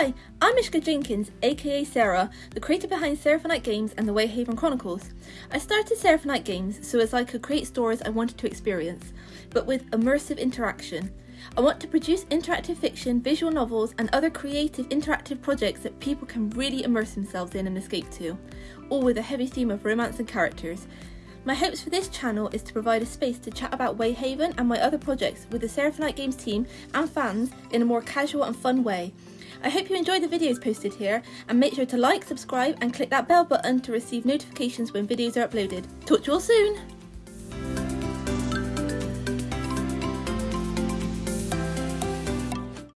Hi, I'm Mishka Jenkins, aka Sarah, the creator behind Seraphonite Games and the Wayhaven Chronicles. I started Seraphonite Games so as I could create stories I wanted to experience, but with immersive interaction. I want to produce interactive fiction, visual novels, and other creative interactive projects that people can really immerse themselves in and escape to, all with a heavy theme of romance and characters. My hopes for this channel is to provide a space to chat about Wayhaven and my other projects with the Seraphonite Games team and fans in a more casual and fun way. I hope you enjoy the videos posted here and make sure to like, subscribe and click that bell button to receive notifications when videos are uploaded. Talk to you all soon!